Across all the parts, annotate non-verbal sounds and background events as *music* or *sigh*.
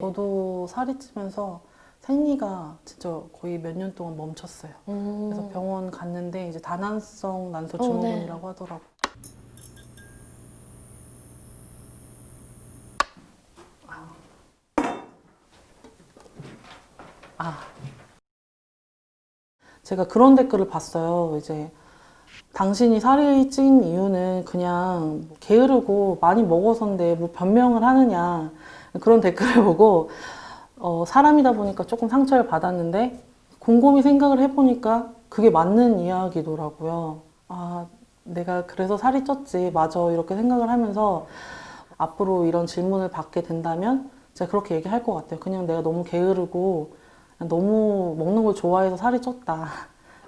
저도 살이 찌면서 생리가 진짜 거의 몇 년 동안 멈췄어요. 그래서 병원 갔는데 이제 다낭성 난소 음. 어, 네. 증후군이라고 하더라고. 아. 제가 그런 댓글을 봤어요. 이제 당신이 살이 찐 이유는 그냥 뭐 게으르고 많이 먹어서인데 뭐 변명을 하느냐 그런 댓글을 *laughs* 보고 어, 사람이다 보니까 조금 상처를 받았는데 곰곰이 생각을 해보니까 그게 맞는 이야기더라고요. 아, 내가 그래서 살이 쪘지. 맞아. 이렇게 생각을 하면서 앞으로 이런 질문을 받게 된다면 제가 그렇게 얘기할 것 같아요. 그냥 내가 너무 게으르고 너무 먹는 걸 좋아해서 살이 쪘다.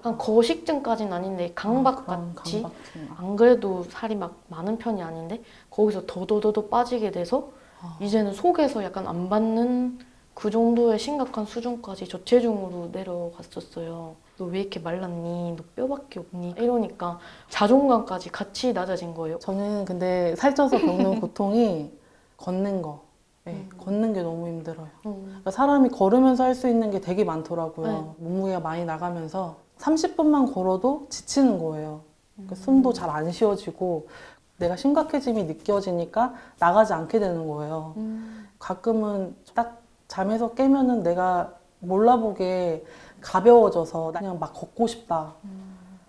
약간 거식증까지는 아닌데 강박 그런 같이 강박증. 안 그래도 살이 막 많은 편이 아닌데 거기서 더더더더 빠지게 돼서 아. 이제는 속에서 약간 안 받는 그 정도의 심각한 수준까지 저체중으로 내려갔었어요. 너 왜 이렇게 말랐니? 너 뼈밖에 없니? 이러니까 자존감까지 같이 낮아진 거예요. 저는 근데 살쪄서 겪는 *laughs* 고통이 걷는 거. 네, 음. 걷는 게 너무 힘들어요. 음. 그러니까 사람이 걸으면서 할 수 있는 게 되게 많더라고요. 네. 몸무게가 많이 나가면서 30분만 걸어도 지치는 거예요. 그러니까 숨도 잘 안 쉬어지고 내가 심각해짐이 느껴지니까 나가지 않게 되는 거예요. 음. 가끔은 딱 잠에서 깨면은 내가 몰라보게 가벼워져서 그냥 막 걷고 싶다.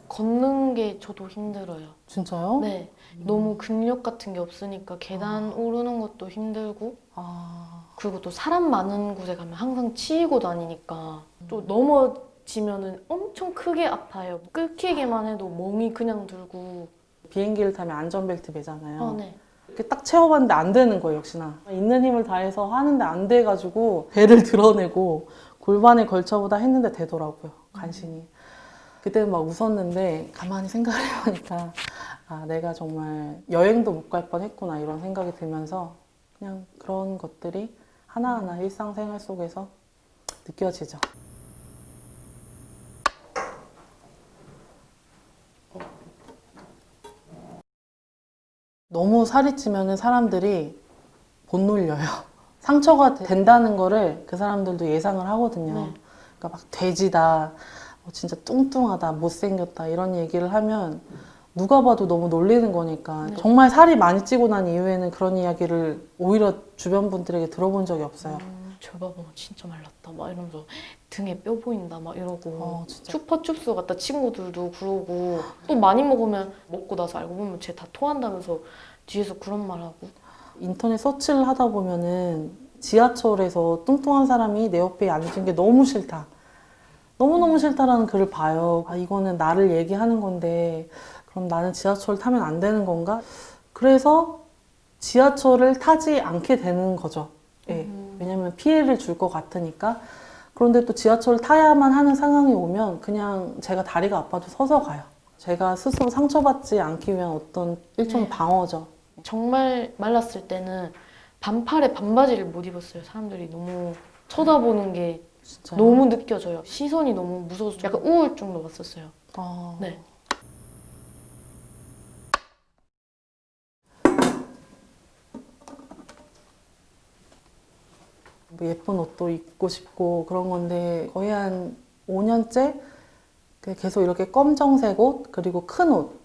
걷는 게 저도 힘들어요. 진짜요? 네. 너무 근력 같은 게 없으니까 계단 오르는 것도 힘들고 아, 그리고 또 사람 많은 곳에 가면 항상 치이고 다니니까 음. 또 넘어 지면은 엄청 크게 아파요. 끊기기만 해도 멍이 그냥 들고. 비행기를 타면 안전벨트 매잖아요. 아, 네. 이렇게 딱 채워봤는데 안 되는 거예요, 역시나. 있는 힘을 다해서 하는데 안 돼가지고 배를 *laughs* 드러내고 골반에 걸쳐보다 했는데 되더라고요, 간신히. 그때는 막 웃었는데 가만히 생각을 해보니까 아, 내가 정말 여행도 못 갈 뻔했구나 이런 생각이 들면서 그냥 그런 것들이 하나하나 일상생활 속에서 느껴지죠. 너무 살이 찌면 사람들이 못 놀려요. *laughs* 상처가 된다는 거를 그 사람들도 예상을 하거든요. 네. 그러니까 막 돼지다, 뭐 진짜 뚱뚱하다, 못생겼다 이런 얘기를 하면 누가 봐도 너무 놀리는 거니까 네. 정말 살이 많이 찌고 난 이후에는 그런 이야기를 오히려 주변 분들에게 들어본 적이 없어요. 음, 저 봐봐 진짜 말랐다 막 이러면서 등에 뼈 보인다 막 이러고 어, 진짜. 추파춥스 같다 친구들도 그러고 또 많이 먹으면 먹고 나서 알고 보면 쟤 다 토한다면서 뒤에서 그런 말하고 인터넷 서치를 하다 보면은 지하철에서 뚱뚱한 사람이 내 옆에 앉은 게 너무 싫다. 너무너무 싫다라는 글을 봐요. 아, 이거는 나를 얘기하는 건데, 그럼 나는 지하철 타면 안 되는 건가? 그래서 지하철을 타지 않게 되는 거죠. 왜냐면 피해를 줄 것 같으니까. 그런데 또 지하철을 타야만 하는 상황이 오면 그냥 제가 다리가 아파도 서서 가요. 제가 스스로 상처받지 않기 위한 어떤 일종의 네. 방어죠. 정말 말랐을 때는 반팔에 반바지를 못 입었어요 사람들이 너무 쳐다보는 게 진짜. 너무 느껴져요 시선이 너무 무서워서 약간 우울증도 왔었어요 아, 네. 예쁜 옷도 입고 싶고 그런 건데 거의 한 5년째 계속 이렇게 검정색 옷 그리고 큰옷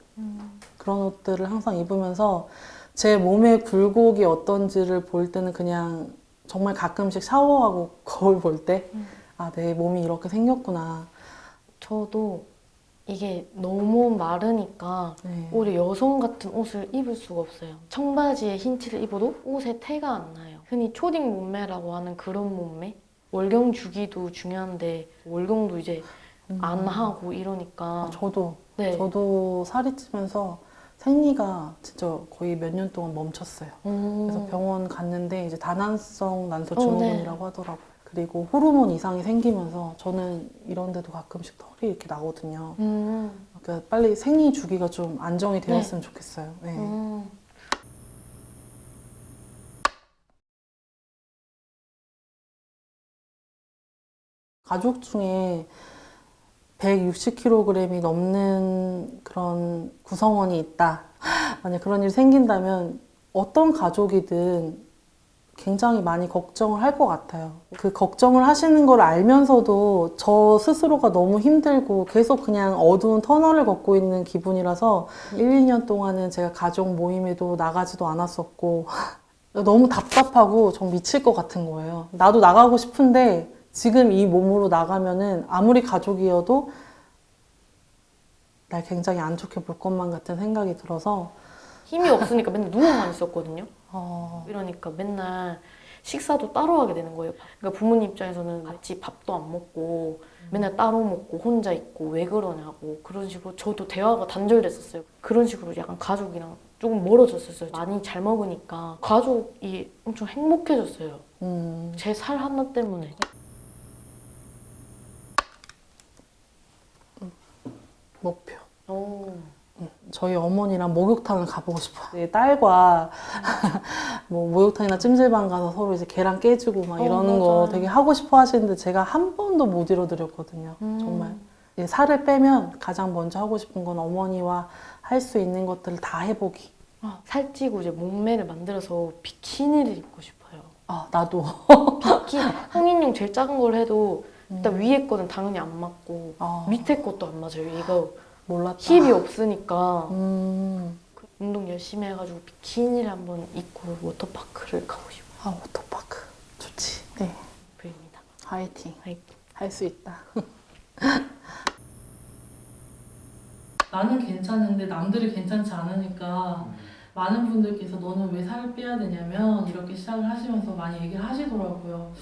그런 옷들을 항상 입으면서 제 몸의 굴곡이 어떤지를 볼 때는 그냥 정말 가끔씩 샤워하고 *laughs* 거울 볼때 음. 아, 내 몸이 이렇게 생겼구나. 저도 이게 너무 마르니까 네. 오히려 여성 같은 옷을 입을 수가 없어요 청바지에 흰 티를 입어도 옷에 태가 안 나요 흔히 초딩 몸매라고 하는 그런 몸매 월경 주기도 중요한데 월경도 이제 안 하고 이러니까 아, 저도 네. 저도 살이 찌면서 생리가 진짜 거의 몇 년 동안 멈췄어요. 음. 그래서 병원 갔는데 이제 다낭성 난소 어, 증후군이라고 하더라고요. 그리고 호르몬 이상이 생기면서 저는 이런 데도 가끔씩 털이 이렇게 나거든요. 음. 그러니까 빨리 생리 주기가 좀 안정이 네. 되었으면 좋겠어요. 네. 가족 중에 160kg이 넘는 그런 구성원이 있다. *laughs* 만약 그런 일이 생긴다면 어떤 가족이든 굉장히 많이 걱정을 할 것 같아요. 그 걱정을 하시는 걸 알면서도 저 스스로가 너무 힘들고 계속 그냥 어두운 터널을 걷고 있는 기분이라서 1, 2년 동안은 제가 가족 모임에도 나가지도 않았었고 *laughs* 너무 답답하고 좀 미칠 것 같은 거예요. 나도 나가고 싶은데 지금 이 몸으로 나가면은 아무리 가족이어도 날 굉장히 안 좋게 볼 것만 같은 생각이 들어서 힘이 없으니까 맨날 누워만 있었거든요. 어, 이러니까 맨날 식사도 따로 하게 되는 거예요. 그러니까 부모님 입장에서는 같이 밥도 안 먹고 맨날 따로 먹고 혼자 있고 왜 그러냐고 그런 식으로 저도 대화가 단절됐었어요. 그런 식으로 약간 가족이랑 조금 멀어졌었어요. 많이 잘 먹으니까 가족이 엄청 행복해졌어요. 음, 제살 하나 때문에. 목표. 오. 저희 어머니랑 목욕탕을 가보고 싶어요. 내 딸과 *laughs* 뭐 목욕탕이나 찜질방 가서 서로 이제 계란 깨주고 막 어, 이러는 거 맞아요. 되게 하고 싶어 하시는데 제가 한 번도 못 이뤄드렸거든요. 음. 정말. 살을 빼면 가장 먼저 하고 싶은 건 어머니와 할 수 있는 것들을 다 해보기. 아, 살찌고 이제 몸매를 만들어서 비키니를 입고 싶어요. 아, 나도. 비키 *laughs* 성인용 제일 작은 걸 해도 일단 위에 거는 당연히 안 맞고 아, 밑에 것도 안 맞아요. 이거 몰랐다. 힙이 없으니까 음, 그 운동 열심히 해가지고 비키니를 한번 입고 워터파크를 가고 싶어요. 아, 워터파크. 좋지. 네. 부입니다. 화이팅. 화이팅. 할 수 있다. 나는 괜찮은데 남들이 괜찮지 않으니까 많은 분들께서 너는 왜 살을 빼야 되냐면 이렇게 시작을 하시면서 많이 얘기를 하시더라고요.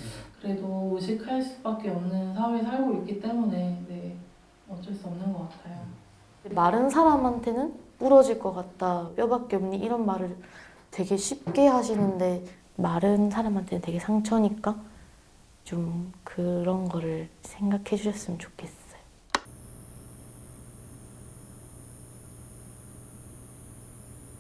그래도 의식할 수밖에 없는 사회에 살고 있기 때문에 네, 어쩔 수 없는 것 같아요. 마른 사람한테는 부러질 것 같다. 뼈밖에 없니? 이런 말을 되게 쉽게 하시는데 마른 사람한테는 되게 상처니까 좀 그런 거를 생각해 주셨으면 좋겠어요.